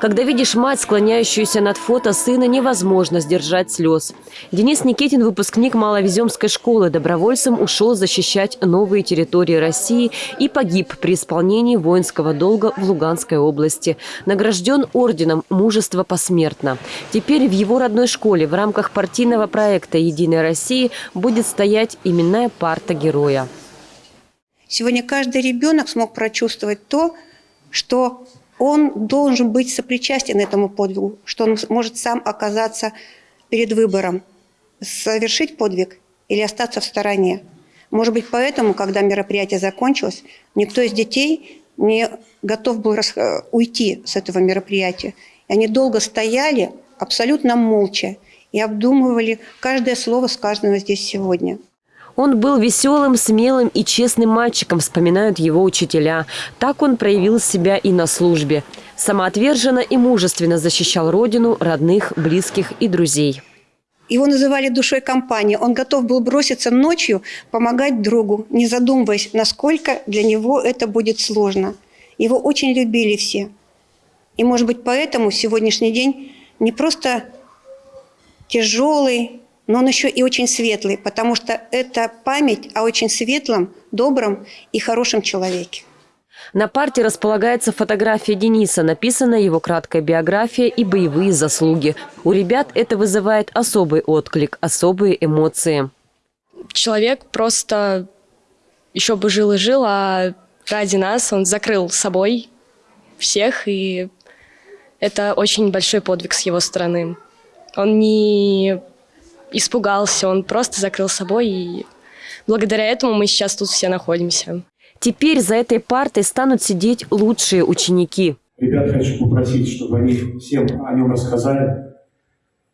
Когда видишь мать, склоняющуюся над фото сына, невозможно сдержать слез. Денис Никитин, выпускник Маловеземской школы, добровольцем ушел защищать новые территории России и погиб при исполнении воинского долга в Луганской области. Награжден орденом «Мужество посмертно». Теперь в его родной школе в рамках партийного проекта «Единая Россия» будет стоять именная парта героя. Сегодня каждый ребенок смог прочувствовать то, что он должен быть сопричастен этому подвигу, что он может сам оказаться перед выбором, совершить подвиг или остаться в стороне. Может быть, поэтому, когда мероприятие закончилось, никто из детей не готов был э, уйти с этого мероприятия. И они долго стояли абсолютно молча и обдумывали каждое слово, сказанное здесь сегодня. Он был веселым, смелым и честным мальчиком, вспоминают его учителя. Так он проявил себя и на службе. Самоотверженно и мужественно защищал родину, родных, близких и друзей. Его называли душой компании. Он готов был броситься ночью, помогать другу, не задумываясь, насколько для него это будет сложно. Его очень любили все. И, может быть, поэтому сегодняшний день не просто тяжелый, но он еще и очень светлый, потому что это память о очень светлом, добром и хорошем человеке. На парте располагается фотография Дениса, написана его краткая биография и боевые заслуги. У ребят это вызывает особый отклик, особые эмоции. Человек просто еще бы жил и жил, а ради нас он закрыл собой всех, и это очень большой подвиг с его стороны. Он не испугался, он просто закрыл собой, и благодаря этому мы сейчас тут все находимся. Теперь за этой партой станут сидеть лучшие ученики. Ребят хочу попросить, чтобы они всем о нем рассказали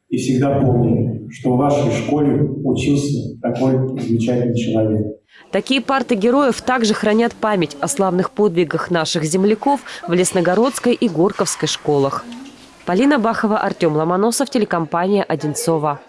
и всегда помнили, что в вашей школе учился такой замечательный человек. Такие парты героев также хранят память о славных подвигах наших земляков в Лесногородской и Горковской школах. Полина Бахова, Артем Ломоносов, телекомпания «Одинцова».